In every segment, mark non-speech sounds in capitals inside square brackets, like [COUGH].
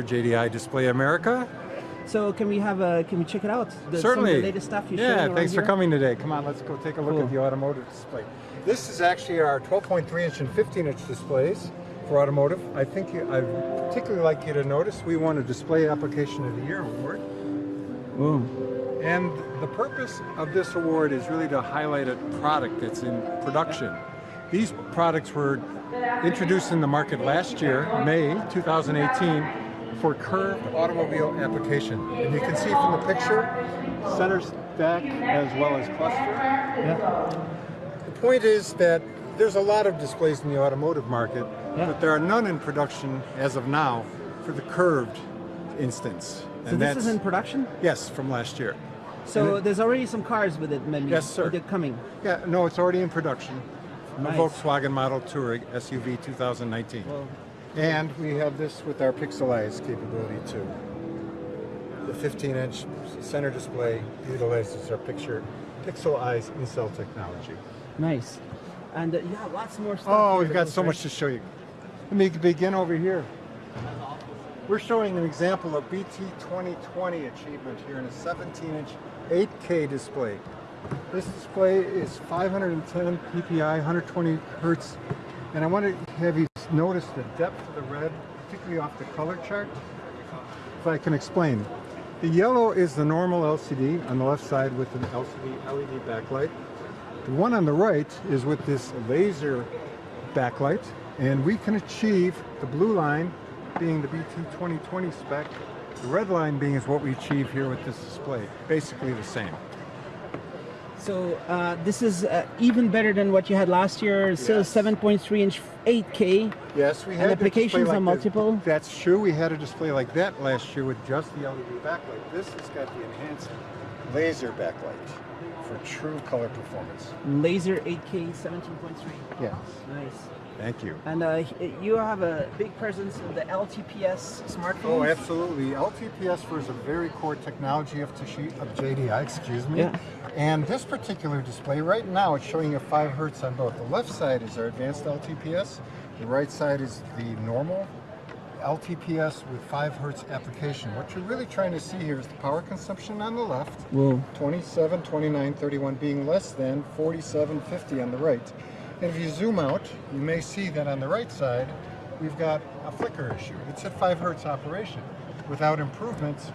for JDI Display America. So can we have a, can we check it out? The, Certainly. Some of the latest stuff you're Yeah, thanks for here? coming today. Come on, let's go take a look Cool. at the automotive display. This is actually our 12.3 inch and 15 inch displays for automotive. I think you, I'd particularly like you to notice we won a Display Application of the Year award. Ooh. And the purpose of this award is really to highlight a product that's in production. These products were introduced in the market last year, May 2018, for curved automobile application. And you can see from the picture, center stack as well as cluster. Yeah. The point is that there's a lot of displays in the automotive market, Yeah. but there are none in production as of now for the curved instance. So this is in production? Yes, from last year. So And there's already some cars with it, maybe? Yes, sir. They're coming. Yeah, no, it's already in production. Nice. Volkswagen Model Touareg SUV 2019. Well, And we have this with our Pixel Eyes capability too. The 15-inch center display utilizes our picture Pixel Eyes in-cell technology. nice. And uh, have lots more stuff. Oh, we've got so much to show you. Let me begin over here. We're showing an example of BT 2020 achievement here in a 17-inch 8K display. This display is 510 ppi, 120 hertz, and I want to have you notice the depth of the red, particularly off the color chart. If I can explain. The yellow is the normal LCD on the left side with an LCD LED backlight. The one on the right is with this laser backlight, and we can achieve the blue line being the BT 2020 spec, the red line being is what we achieve here with this display. Basically the same. So uh, this is uh, even better than what you had last year. Still Yes. 7.3 inch 8K. Yes, we And had a display applications like are this. multiple? That's true. We had a display like that last year with just the LED backlight. This has got the enhanced laser backlight for true color performance. Laser 8K 17.3. Yes. Nice. Thank you. And uh, you have a big presence in the LTPS smartphones. Oh, absolutely. LTPS was a very core technology of, of JDI, excuse me. Yeah. And this particular display, right now, it's showing a 5 hertz on both. The left side is our advanced LTPS. The right side is the normal LTPS with 5 hertz application. What you're really trying to see here is the power consumption on the left, Whoa. 27, 29, 31 being less than 47, 50 on the right. And if you zoom out, you may see that on the right side, we've got a flicker issue. It's at 5 hertz operation. Without improvements,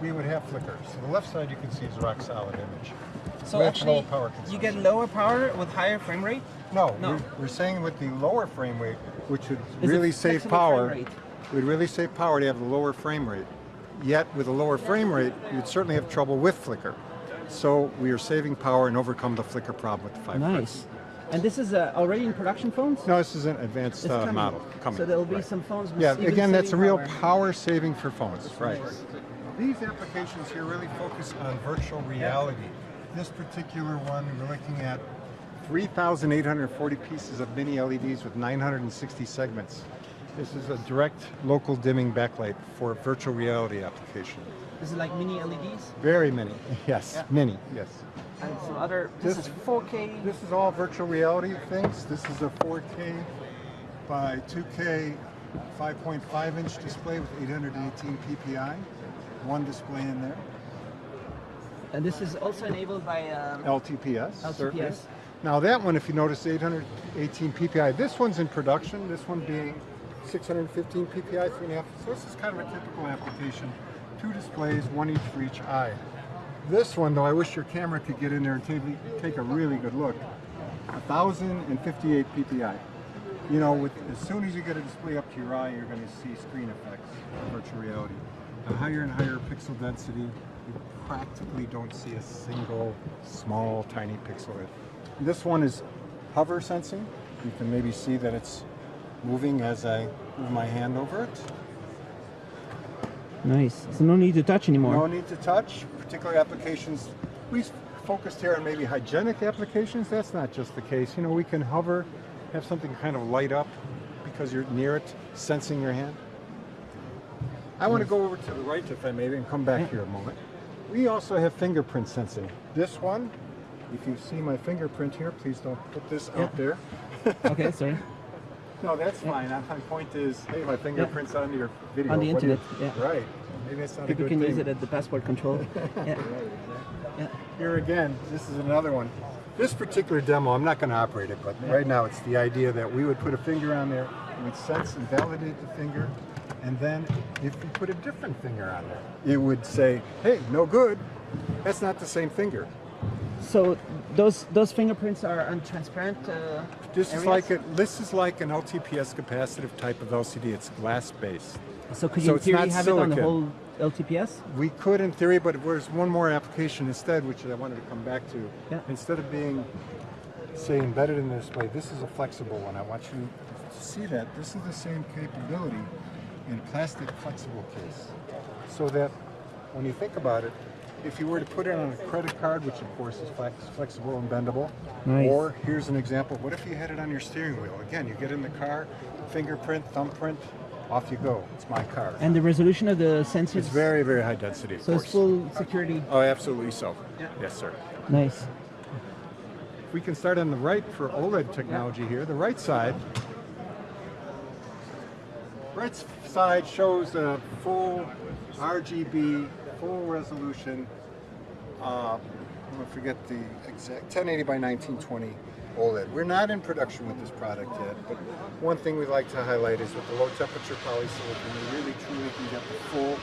we would have flicker. So the left side you can see is a rock solid image. So With actually, you get lower power with higher frame rate. No, No. We're, we're saying with the lower frame rate, which would Is really save power, would really save power to have the lower frame rate. Yet with a lower frame rate, you'd certainly have trouble with flicker. So we are saving power and overcome the flicker problem with the 5 hertz. Nice. And this is uh, already in production phones. No, this is an advanced uh, coming. model coming. So there'll be right. some phones. Yeah, again, that's a real power. power saving for phones, right. These applications here really focus on virtual reality. This particular one, we're looking at 3,840 pieces of mini LEDs with 960 segments. This is a direct local dimming backlight for virtual reality application. This it like mini LEDs. Very many, [LAUGHS] yes, Yeah. many, yes. And some other. This, This- is 4K. This is all virtual reality things. This is a 4K by 2K 5.5 inch display with 818 ppi. One display in there. and this is also enabled by. Um, LTPS. certainly. LTPS. Now that one, if you notice, 818 ppi. This one's in production. This one being 615 ppi, three and a half. So this is kind of a typical application. Two displays, one each for each eye. This one, though, I wish your camera could get in there and take, a really good look. 1,058 ppi. You know, with as soon as you get a display up to your eye, you're going to see screen effects virtual reality. A higher and higher pixel density, you practically don't see a single small, tiny pixel. This one is hover sensing. You can maybe see that it's moving as I move my hand over it. Nice. So no need to touch anymore. No need to touch. Particular applications, we focused here on maybe hygienic applications. That's not just the case. You know, we can hover, have something kind of light up because you're near it, sensing your hand. I want to go over to the right, if I may, and come back here a moment. We also have fingerprint sensing. This one, if you see my fingerprint here, please don't put this out there. okay, sorry. [LAUGHS] No, that's fine. My point is, hey, my fingerprint's on your video. On the do you- internet, yeah. Right. Maybe that's not People a good can thing. use it at the passport control. [LAUGHS] yeah. yeah. Here again, this is another one. This particular demo, I'm not going to operate it, but right now it's the idea that we would put a finger on there, it would sense and validate the finger, and then if we put a different finger on there, it would say, hey, no good. That's not the same finger. So those those fingerprints are on transparent. Uh, This is like a, this is like an LTPS capacitive type of LCD. It's glass based. So could so you in theory have it on the whole LTPS? We could in theory, but there's one more application instead, which I wanted to come back to. Yeah. Instead of being, say, embedded in the display, this is a flexible one. I want you to see that. This is the same capability in plastic flexible case. So that when you think about it, if you were to put it on a credit card, which of course is flex, flexible and bendable, Nice. or here's an example, what if you had it on your steering wheel? Again, you get in the car, fingerprint, thumbprint, off you go. It's my car. And the resolution of the sensors. It's very, very high density, of So course. it's full security. Oh, absolutely so. Yeah. Yes, sir. Nice. We can start on the right for OLED technology here. The right side. Right side shows a full RGB, full resolution. Uh, I'm gonna forget the exact 1080 by 1920 OLED. We're not in production with this product yet, but one thing we'd like to highlight is with the low temperature polysilicon, you really truly can get the full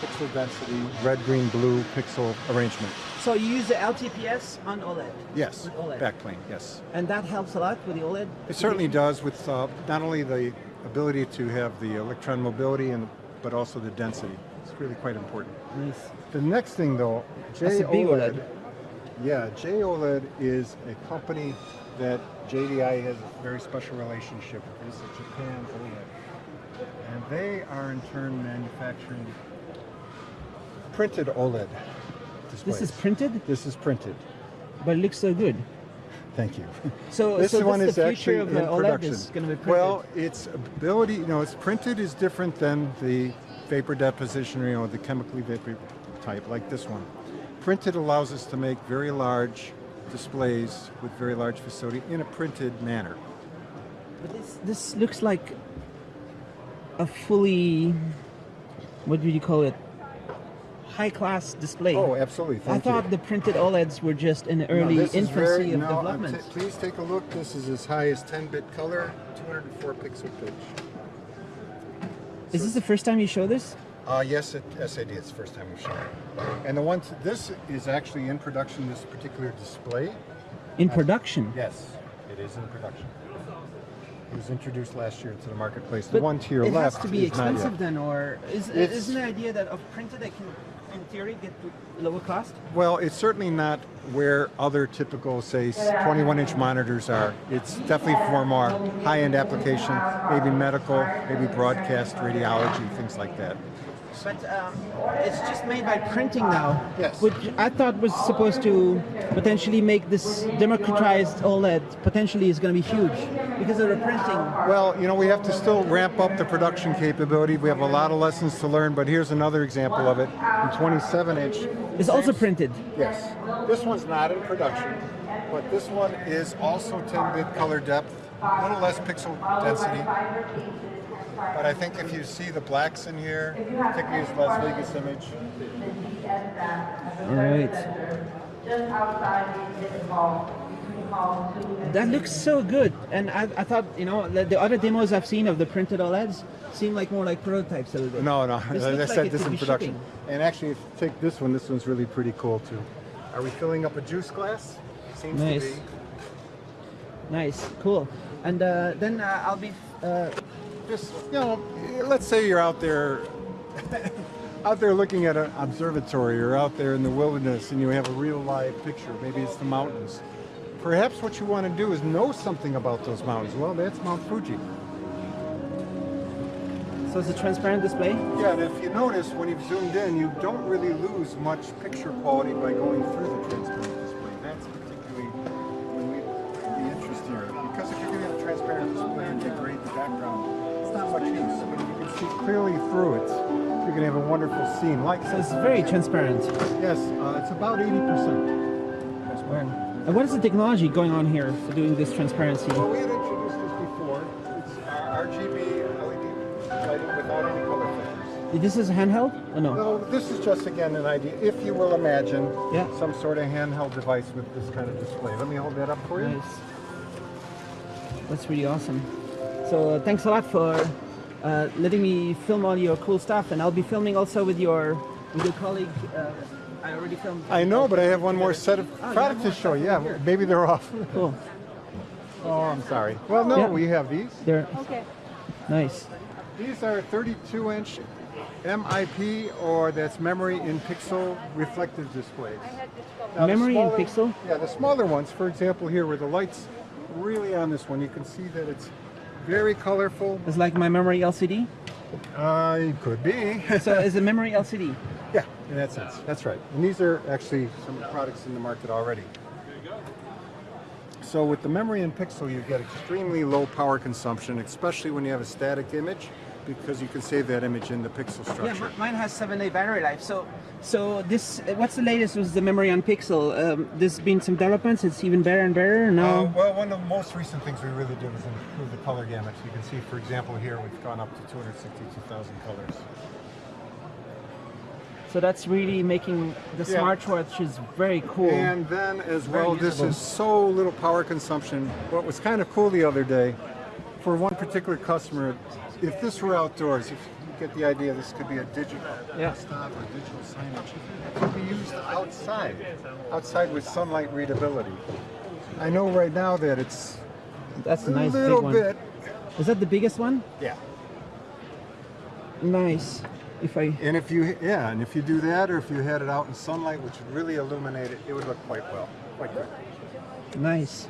pixel density, red, green, blue pixel arrangement. So you use the LTPS on OLED, Yes, OLED. backplane, yes. and that helps a lot with the OLED. It certainly does with uh, not only the ability to have the electron mobility, and but also the density. It's really quite important. Nice. The next thing though, JOLED. OLED. Yeah, JOLED is a company that JDI has a very special relationship with. It's a Japan OLED. And they are in turn manufacturing printed OLED displays. This is printed, This is printed. but it looks so good. Thank you. So, This so one is the future actually of the in OLED production. is going to be printed. Well, its ability, you know, it's printed is different than the vapor deposition, or, you know, the chemically vapor type, like this one. Printed allows us to make very large displays with very large facility in a printed manner. But this, this looks like a fully, what do you call it? High class display. Oh, absolutely. I Thank thought the printed OLEDs were just in the No, early this infancy very- of no, development. please take a look. This is as high as 10-bit color, 204 pixel pitch. Is this the first time you show this? Uh, yes, it, SID. It's the first time we've shown it. And the one, this is actually in production. This particular display. In production? Yes, it is in production. It was introduced last year to the marketplace. The one to your it left has to be expensive then, or is, isn't the idea that of printed they can, in theory, get lower cost? Well, it's certainly not where other typical, say, 21-inch monitors are. It's definitely for more high-end application, maybe medical, maybe broadcast radiology, things like that. But um, it's just made by printing now. Yes. Which I thought was supposed to potentially make this democratized OLED potentially is going to be huge because of the printing. Well, you know, we have to still ramp up the production capability. We have a lot of lessons to learn, but here's another example of it. In 27-inch, It's also printed. Yes. This one's not in production, but this one is also 10-bit color depth, a little less pixel density. But I think if you see the blacks in here, particularly this Las Vegas image, All right. just outside the exhibit hall. You can call to That looks so good. And I, I thought, you know, the, the other demos I've seen of the printed OLEDs seem like more like prototypes a little bit. no, no, This as I looks like said, it this in production. shipping. And actually, if you take this one, this one's really pretty cool too. Are we filling up a juice glass? Seems Nice. to be. Nice, cool. And uh, then uh, I'll be. Uh, just you know let's say you're out there [LAUGHS] out there looking at an observatory or out there in the wilderness and you have a real live picture maybe it's the mountains. Perhaps what you want to do is know something about those mountains. Well that's mount fuji. So it's a transparent display. yeah and if you notice when you've zoomed in you don't really lose much picture quality by going through the transparent display. That's particularly the interest here because if you're going to have a transparent display and degrade the background not much use. I mean, you can see clearly through it. You're going to have a wonderful scene. Like this is very transparent. Yes, uh, it's about 80% transparent. And what is the technology going on here for doing this transparency? Well, we had introduced this before. It's uh, RGB LED lighting without any color filters. This is handheld or no? No, this is just, again, an idea. If you will imagine yeah. some sort of handheld device with this kind of display. Let me hold that up for you. Nice. That's really awesome. So thanks a lot for uh, letting me film all your cool stuff, and I'll be filming also with your with your colleague. Uh, I already filmed. I know, but I have one more set of Oh, products to show. stuff Yeah, here. maybe they're off. Cool. Oh, I'm sorry. Well, no, Yeah. we have these. They're Okay. nice. These are 32 inch MIP or that's memory in pixel reflective displays. Now, the Memory in pixel? Yeah, the smaller ones, for example, here where the light's really on this one, you can see that it's very colorful. It's like my memory LCD. Uh, it could be. [LAUGHS] So is a memory LCD? yeah, in that sense. That's right. And these are actually some products in the market already. So with the memory in pixel, you get extremely low power consumption, especially when you have a static image, because you can save that image in the pixel structure. mi- mine has seven day battery life. So, so this, what's the latest with the memory on Pixel? Um, there's been some developments. It's even better and better. Uh, Now, well, one of the most recent things we really did was improve the color gamut. You can see, for example, here we've gone up to 262,000 colors. so that's really making the Yeah. smartwatch is very cool. And then, as well, this is so little power consumption. What was kind of cool the other day, for one particular customer, if this were outdoors, if you get the idea, this could be a digital Yeah. stop or digital signage. It could be used outside, outside with sunlight readability. I know right now that it's that's a nice big little one. bit. Is that the biggest one? Yeah. Nice. If I And if you, yeah, and if you do that, or if you had it out in sunlight, which would really illuminate it, it would look quite well, quite good. nice,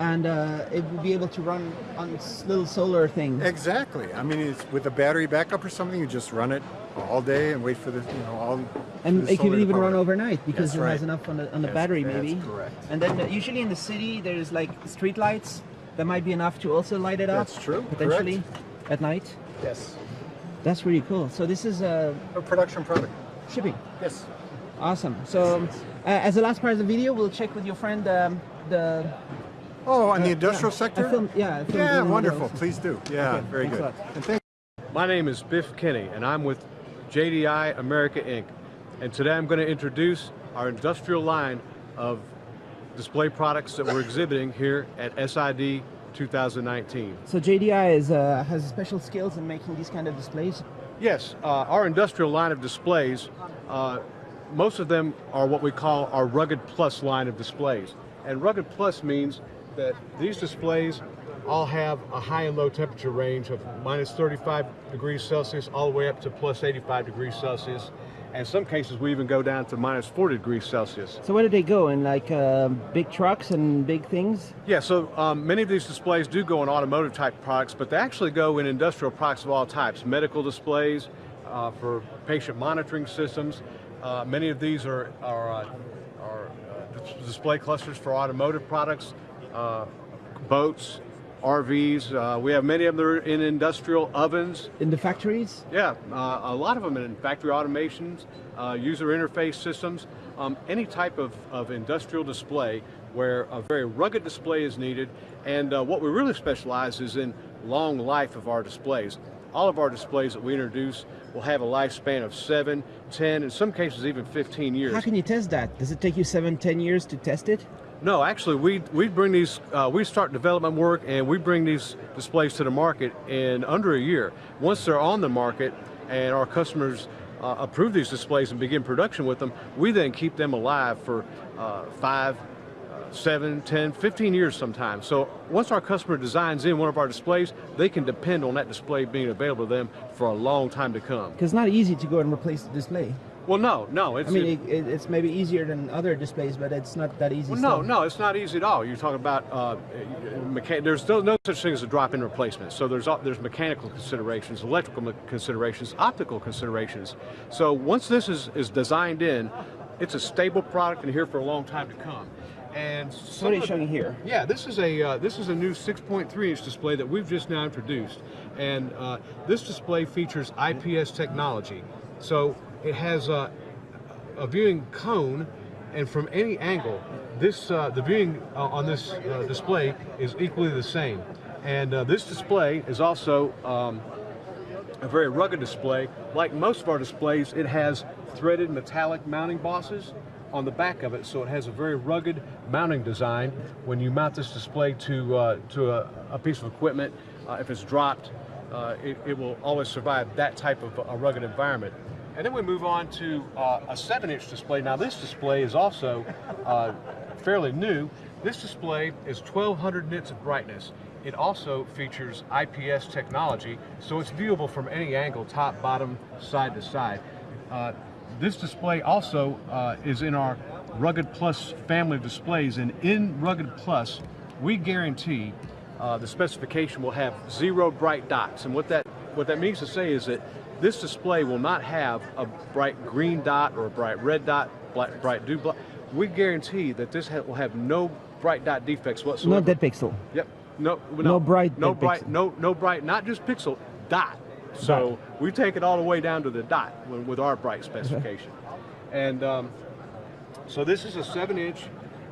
and uh, it will be able to run on this little solar thing. Exactly. I mean, it's with a battery backup or something, you just run it all day and wait for the, you know, all. And it can even run overnight because That's it right. has enough on the, on the That's- battery, maybe. correct. And then uh, usually in the city, there's like street lights that might be enough to also light it up. That's true, Potentially at night. Yes. That's really cool. So this is uh, A production product. shipping. Yes. Awesome. So uh, as the last part of the video, we'll check with your friend um, the. Oh, on the yeah, industrial I sector? filmed- yeah, I filmed yeah, wonderful. those. Please do. Yeah, Okay, very thanks good. And thank My name is Biff Kinney, and I'm with JDI America Inc. And today I'm going to introduce our industrial line of display products that we're exhibiting here at SID 2019. So JDI is uh, has special skills in making these kind of displays. Yes, uh, our industrial line of displays, uh, most of them are what we call our Rugged Plus line of displays. And Rugged Plus means that these displays all have a high and low temperature range of minus 35 degrees Celsius all the way up to plus 85 degrees Celsius. And in some cases we even go down to minus 40 degrees Celsius. So where do they go in like uh, big trucks and big things? Yeah, so um, many of these displays do go in automotive type products, but they actually go in industrial products of all types. Medical displays uh, for patient monitoring systems. Uh, many of these are, are, uh, are uh, display clusters for automotive products, uh, boats, RVs. Uh, we have many of them are in industrial ovens. In the factories? Yeah, uh, a lot of them in factory automations, uh, user interface systems, um, any type of, of industrial display where a very rugged display is needed. And uh, what we really specialize is in long life of our displays. All of our displays that we introduce will have a lifespan of 7, 10, in some cases even 15 years. How can you test that? Does it take you seven, ten years to test it? No, actually, we we bring these. Uh, we start development work, and we bring these displays to the market in under a year. Once they're on the market, and our customers uh, approve these displays and begin production with them, we then keep them alive for uh, five, uh, seven, 10, 15 years sometimes. So once our customer designs in one of our displays, they can depend on that display being available to them for a long time to come. Because it's not easy to go and replace the display. Well, no, no, it's I mean, it, it, it's maybe easier than other displays, but it's not that easy. Well, no, no, it's not easy at all. You're talking about uh, there's no, no such thing as a drop-in replacement. So there's there's mechanical considerations, electrical considerations, optical considerations. So once this is, is designed in, it's a stable product and here for a long time to come. And So what are you showing here? yeah, this is a uh, this is a new 6.3 inch display that we've just now introduced, and uh, this display features IPS technology. So it has a, a viewing cone, and from any angle, this uh, the viewing uh, on this uh, display is equally the same. And uh, this display is also um, a very rugged display. Like most of our displays, it has threaded metallic mounting bosses on the back of it, so it has a very rugged mounting design. When you mount this display to, uh, to a, a piece of equipment, uh, if it's dropped, it, it will always survive that type of a rugged environment. And then we move on to uh, a 7-inch display. Now this display is also uh, fairly new. This display is 1200 nits of brightness. It also features IPS technology, so it's viewable from any angle, top, bottom, side to side. Uh, this display also uh, is in our Rugged Plus family of displays, and in Rugged Plus, we guarantee uh, the specification will have zero bright dots. And what that, what that means to say is that this display will not have a bright green dot or a bright red dot, bright, bright dew black. We guarantee that this ha will have no bright dot defects whatsoever. No dead pixel. Yep. No, no, No bright no bright, pixel. no, no bright, not just pixel, dot. So we take it all the way down to the dot with, our bright specification. [LAUGHS] and um, so this is a seven-inch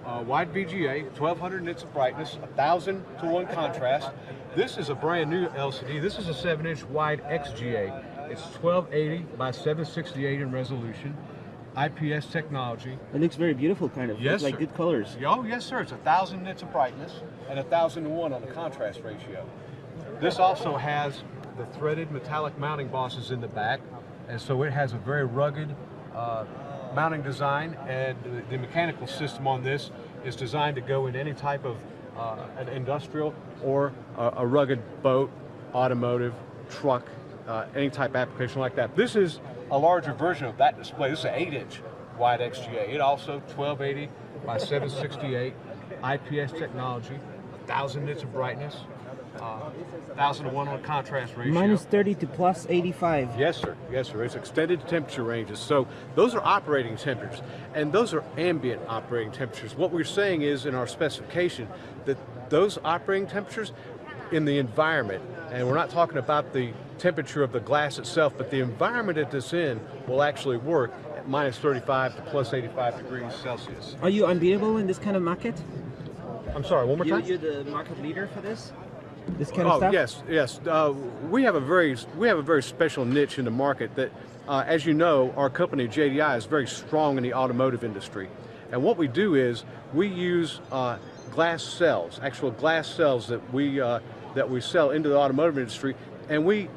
uh, wide VGA, 1200 nits of brightness, 1000 to one contrast. This is a brand new LCD. This is a seven-inch wide XGA. It's 1280 by 768 in resolution. IPS technology. It looks very beautiful, kind of. Yes, like sir. good colors. Oh, yes, sir. It's a thousand nits of brightness and a thousand to one on the contrast ratio. This also has the threaded metallic mounting bosses in the back, and so it has a very rugged uh, mounting design. And the, the mechanical system on this is designed to go in any type of uh, an industrial or a, a rugged boat, automotive, truck, uh, any type application like that. This is a larger version of that display. This is an 8-inch wide XGA. It also 1280 by 768, IPS technology, 1,000 nits of brightness, uh, 1,000 to 1 on contrast ratio. Minus 30 to plus 85. Yes, sir. Yes, sir. It's extended temperature ranges. So those are operating temperatures, and those are ambient operating temperatures. What we're saying is in our specification that those operating temperatures in the environment, and we're not talking about the temperature of the glass itself, but the environment that it's in will actually work at minus 35 to plus 85 degrees Celsius. Are you unbeatable in this kind of market? I'm sorry, one more You, time? you're the market leader for this? This kind oh, of stuff? yes, yes. Uh, we have a very we have a very special niche in the market that, uh, as you know, our company JDI is very strong in the automotive industry, and what we do is we use uh, glass cells, actual glass cells that we uh, that we sell into the automotive industry, and we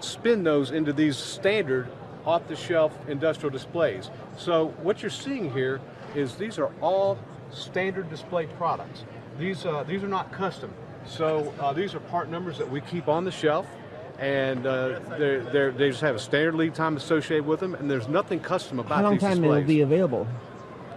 spin those into these standard off-the-shelf industrial displays. So what you're seeing here is these are all standard display products. These uh, these are not custom. So uh, these are part numbers that we keep on the shelf, and uh, they're, they're, they just have a standard lead time associated with them, and there's nothing custom about these. How long these time displays. will be available?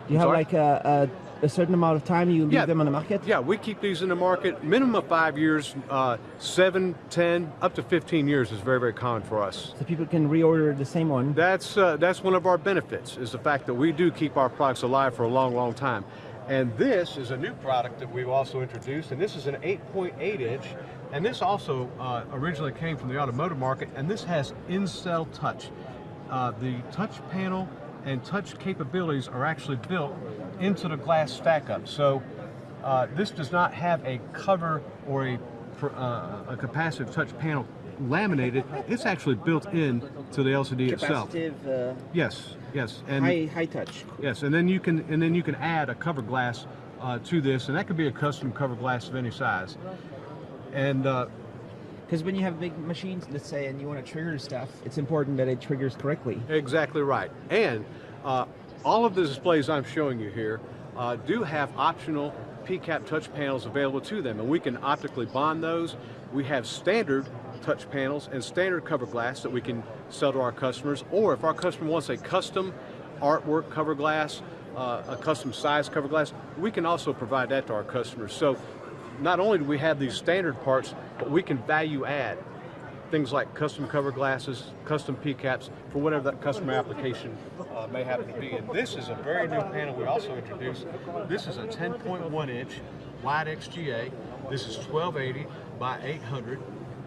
Do you have sorry? like a, a, a certain amount of time you leave Yeah. them on the market? Yeah, we keep these in the market minimum of five years, uh, seven, ten, up to 15 years is very, very common for us. So people can reorder the same one. That's uh, that's one of our benefits is the fact that we do keep our products alive for a long, long time. And this is a new product that we've also introduced, and this is an 8.8 inch, and this also uh, originally came from the automotive market, and this has in-cell touch. Uh, the touch panel and touch capabilities are actually built into the glass stack up. So uh, this does not have a cover or a, uh, a capacitive touch panel laminated. It's actually built in to the LCD itself. Uh, Yes, yes, and high, high touch. yes, and then you can and then you can add a cover glass uh, to this, and that could be a custom cover glass of any size. And uh, Because when you have big machines, let's say, and you want to trigger stuff, it's important that it triggers correctly. exactly right. And uh, all of the displays I'm showing you here uh, do have optional PCAP touch panels available to them, and we can optically bond those. We have standard touch panels and standard cover glass that we can sell to our customers, or if our customer wants a custom artwork cover glass, uh, a custom size cover glass, we can also provide that to our customers. So not only do we have these standard parts, but we can value add things like custom cover glasses, custom PCAPs for whatever that customer application uh, may happen to be. And this is a very new panel we also introduced. This is a 10.1 inch wide XGA. This is 1280 by 800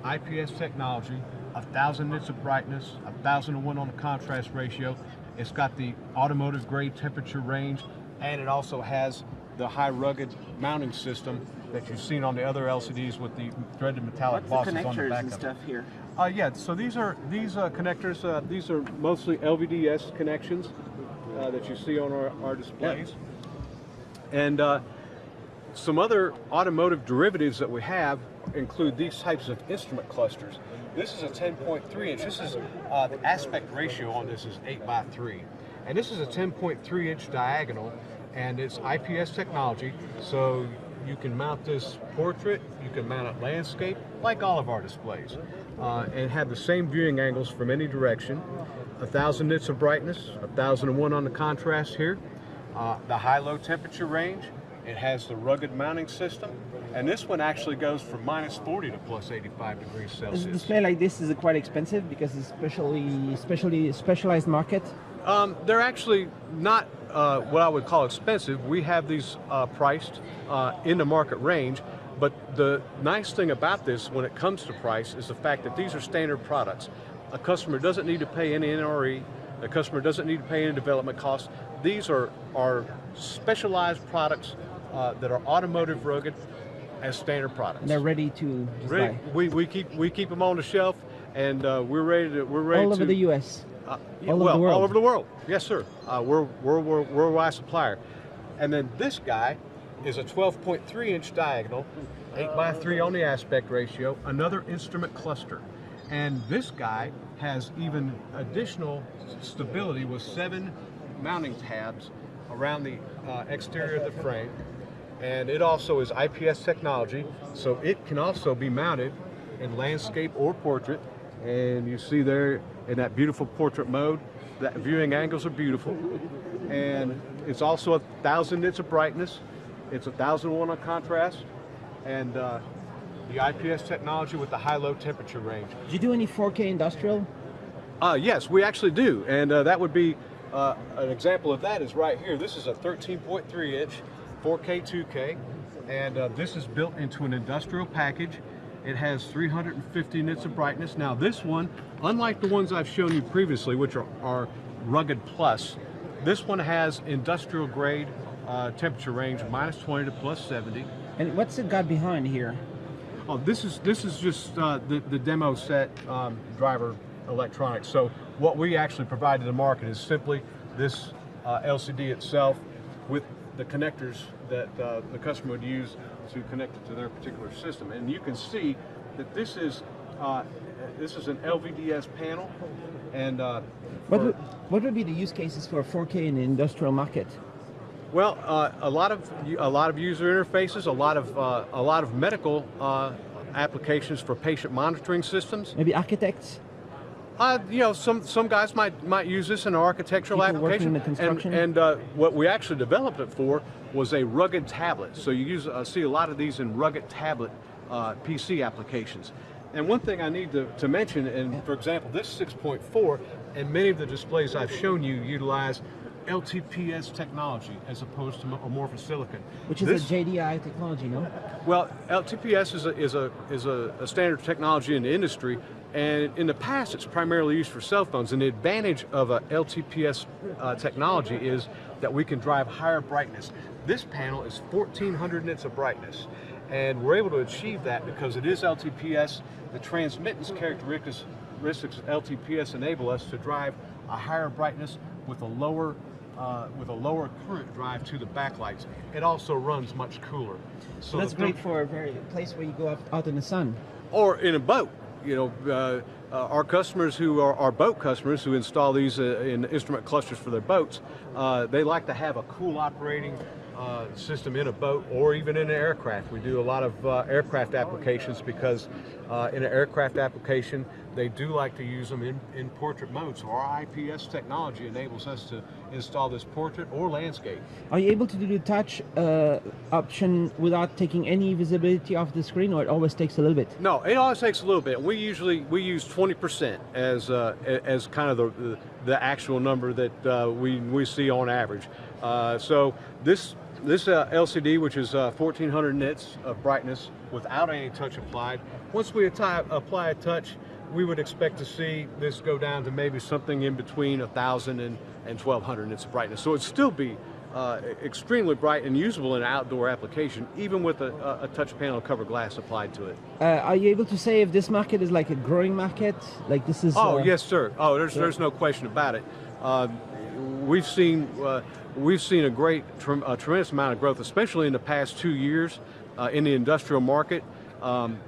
IPS technology, a 1,000 nits of brightness, a 1,000 to 1 on the contrast ratio. It's got the automotive grade temperature range, and it also has the high rugged mounting system that you've seen on the other LCDs with the threaded metallic What's the bosses on the back and of it. stuff here? Uh, yeah, so these are these uh, connectors. Uh, these are mostly LVDS connections uh, that you see on our, our displays, and uh, some other automotive derivatives that we have include these types of instrument clusters. This is a 10.3 inch. This is uh, the aspect ratio on this is 8 by 3, and this is a 10.3 inch diagonal, and it's IPS technology. So you can mount this portrait, you can mount it landscape, like all of our displays, uh, and have the same viewing angles from any direction. A thousand nits of brightness, a thousand and one on the contrast here. Uh, the high-low temperature range. It has the rugged mounting system, and this one actually goes from minus 40 to plus 85 degrees A Celsius. display like this is quite expensive because it's specially, specially specialized market. Um, they're actually not uh, what I would call expensive. We have these uh, priced uh, in the market range, but the nice thing about this when it comes to price is the fact that these are standard products. A customer doesn't need to pay any NRE, a customer doesn't need to pay any development costs. These are, are specialized products uh, that are automotive rugged as standard products. And they're ready to Ready- we, we keep we keep them on the shelf, and uh, we're ready to we're ready All to over the U.S. uh, All over well, the world. all over the world. Yes, sir. Uh, we're, we're, we're a worldwide supplier. And then this guy is a 12.3 inch diagonal, 8 by 3 on the aspect ratio, another instrument cluster. And this guy has even additional stability with seven mounting tabs around the uh, exterior of the frame. And it also is IPS technology, so it can also be mounted in landscape or portrait. And you see there in that beautiful portrait mode, that viewing angles are beautiful. And it's also a thousand nits of brightness. It's a thousand one on contrast. And uh, the IPS technology with the high-low temperature range. Do you do any 4K industrial? Uh, yes, we actually do, and uh, that would be uh, an example of that is right here. This is a 13.3 inch 4K 2K, and uh, this is built into an industrial package. It has 350 nits of brightness. Now this one, unlike the ones I've shown you previously, which are, are rugged plus, this one has industrial grade uh, temperature range minus 20 to plus 70. And what's it got behind here? Oh, this is this is just uh, the the demo set um, driver electronics. So what we actually provide to the market is simply this uh, LCD itself with the connectors that uh, the customer would use to connect it to their particular system. And you can see that this is uh, this is an LVDS panel, and uh, What would, what would be the use cases for 4K in the industrial market? Well, uh, a lot of a lot of user interfaces, a lot of uh, a lot of medical uh, applications for patient monitoring systems. Maybe architects? Uh, you know, some some guys might might use this in an architectural People application. in the construction? And, and uh, what we actually developed it for was a rugged tablet. So you use uh, see a lot of these in rugged tablet uh, PC applications. And one thing I need to, to mention, and for example, this 6.4 and many of the displays I've shown you utilize LTPS technology as opposed to amorphous silicon. Which is This- a JDI technology, no? well, LTPS is a is a is a, a standard technology in the industry, and in the past it's primarily used for cell phones. And the advantage of a LTPS uh, technology is that we can drive higher brightness. This panel is 1400 nits of brightness, and we're able to achieve that because it is LTPS. The transmittance characteristics characteristics of LTPS enable us to drive a higher brightness with a lower uh, with a lower current drive to the backlights. It also runs much cooler. So That's great for a very place where you go out, out in the sun. or in a boat. You know, uh, uh, our customers who are our boat customers who install these uh, in instrument clusters for their boats, uh, they like to have a cool operating uh, system in a boat or even in an aircraft. We do a lot of uh, aircraft applications because uh, in an aircraft application, they do like to use them in, in portrait mode. So our IPS technology enables us to install this portrait or landscape. Are you able to do the touch uh, option without taking any visibility off the screen, or it always takes a little bit? No, it always takes a little bit. We usually we use 20% as uh, as kind of the the actual number that uh, we we see on average. Uh, so this this uh, LCD, which is uh, 1400 nits of brightness without any touch applied, once we apply a touch, we would expect to see this go down to maybe something in between 1,000 and, and 1,200 nits of brightness. So it'd still be uh, extremely bright and usable in an outdoor application, even with a, a- touch panel cover glass applied to it. Uh, are you able to say if this market is like a growing market? Like this is. Oh uh, yes, sir. Oh, there's there's no question about it. Uh, we've seen uh, we've seen a great, a tremendous amount of growth, especially in the past two years uh, in the industrial market. Um,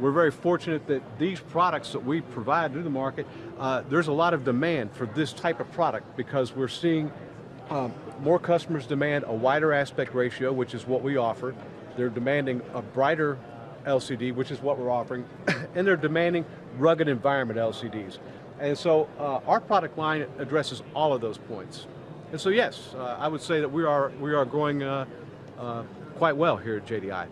we're very fortunate that these products that we provide to the market, uh, there's a lot of demand for this type of product because we're seeing um, more customers demand a wider aspect ratio, which is what we offer. They're demanding a brighter LCD, which is what we're offering, [COUGHS] and they're demanding rugged environment LCDs. And so uh, our product line addresses all of those points. And so yes, uh, I would say that we are, we are growing uh, uh, quite well here at JDI.